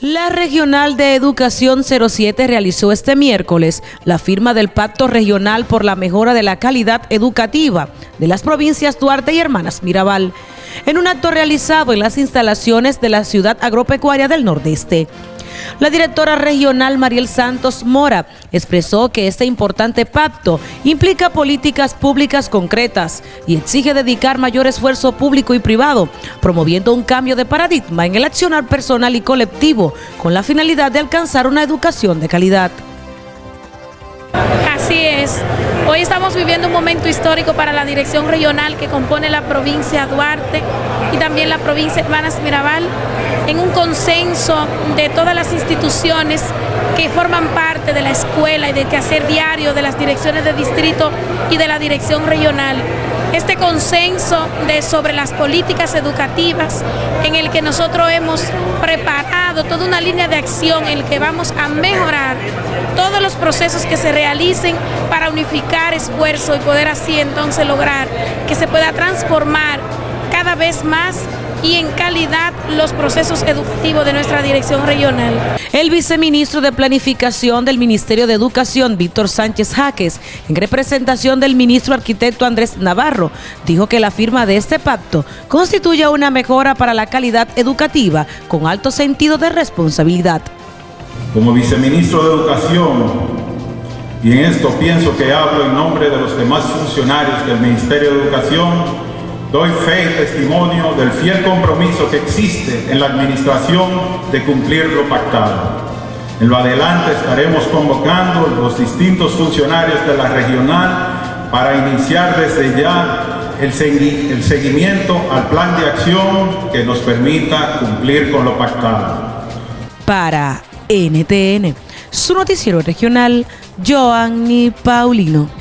La Regional de Educación 07 realizó este miércoles la firma del Pacto Regional por la Mejora de la Calidad Educativa de las provincias Duarte y Hermanas Mirabal, en un acto realizado en las instalaciones de la ciudad agropecuaria del Nordeste. La directora regional Mariel Santos Mora expresó que este importante pacto implica políticas públicas concretas y exige dedicar mayor esfuerzo público y privado, promoviendo un cambio de paradigma en el accionar personal y colectivo con la finalidad de alcanzar una educación de calidad. Así es. Hoy estamos viviendo un momento histórico para la dirección regional que compone la provincia Duarte y también la provincia Hermanas Mirabal, en un consenso de todas las instituciones que forman parte de la escuela y de quehacer diario de las direcciones de distrito y de la dirección regional este consenso de, sobre las políticas educativas en el que nosotros hemos preparado toda una línea de acción en el que vamos a mejorar todos los procesos que se realicen para unificar esfuerzo y poder así entonces lograr que se pueda transformar cada vez más y en calidad los procesos educativos de nuestra dirección regional. El viceministro de Planificación del Ministerio de Educación, Víctor Sánchez Jaques, en representación del ministro arquitecto Andrés Navarro, dijo que la firma de este pacto constituye una mejora para la calidad educativa con alto sentido de responsabilidad. Como viceministro de Educación, y en esto pienso que hablo en nombre de los demás funcionarios del Ministerio de Educación, Doy fe y testimonio del fiel compromiso que existe en la administración de cumplir lo pactado. En lo adelante estaremos convocando los distintos funcionarios de la regional para iniciar desde ya el, seguimiento al plan de acción que nos permita cumplir con lo pactado. Para NTN, su noticiero regional, Joanny Paulino.